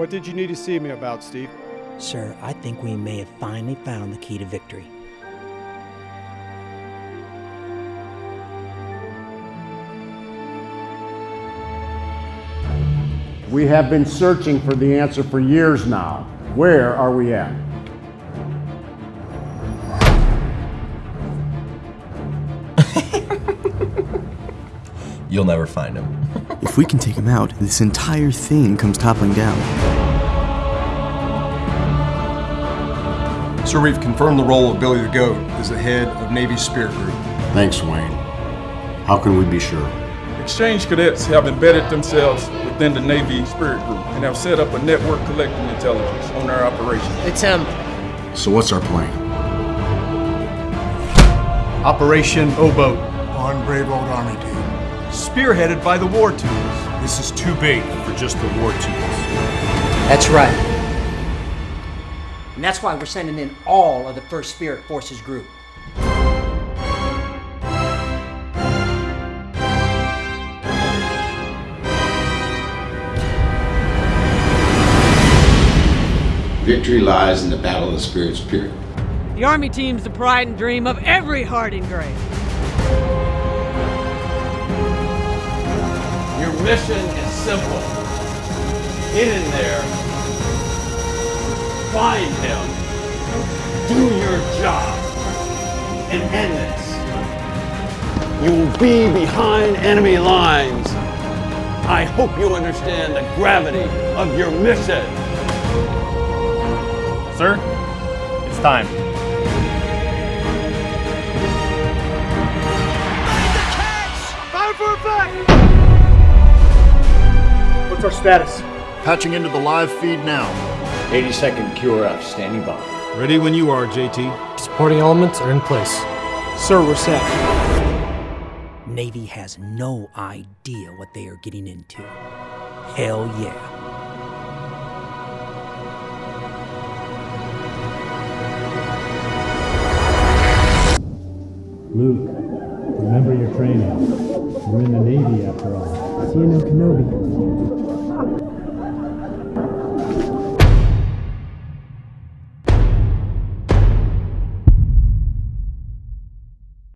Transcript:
What did you need to see me about, Steve? Sir, I think we may have finally found the key to victory. We have been searching for the answer for years now. Where are we at? You'll never find him. If we can take him out, this entire thing comes toppling down. Sir, we've confirmed the role of Billy the Goat as the head of Navy Spirit Group. Thanks, Wayne. How can we be sure? Exchange cadets have embedded themselves within the Navy Spirit Group and have set up a network collecting intelligence on our operations. It's him. So what's our plan? Operation O-Boat. On brave old Army team. Spearheaded by the War Tools. This is too big for just the War Tools. That's right. And that's why we're sending in all of the 1st Spirit Forces group. Victory lies in the battle of the spirits, period. The Army team's the pride and dream of every Harding Gray. Mission is simple. Get in there, find him, do your job, and end this. You will be behind enemy lines. I hope you understand the gravity of your mission. Sir, it's time. What's our status? Patching into the live feed now. 80 second QRF standing by. Ready when you are, JT. Supporting elements are in place. Sir, we're set. Navy has no idea what they are getting into. Hell yeah. Luke, remember your training. You're in the Navy after all. See you know Kenobi.